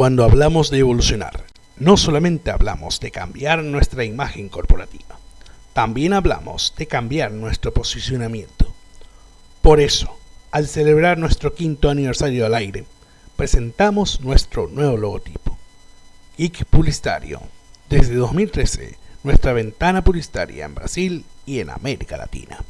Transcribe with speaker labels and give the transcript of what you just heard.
Speaker 1: Cuando hablamos de evolucionar, no solamente hablamos de cambiar nuestra imagen corporativa, también hablamos de cambiar nuestro posicionamiento. Por eso, al celebrar nuestro quinto aniversario al aire, presentamos nuestro nuevo logotipo. Geek Publicitario. Desde 2013, nuestra ventana publicitaria en Brasil y en América Latina.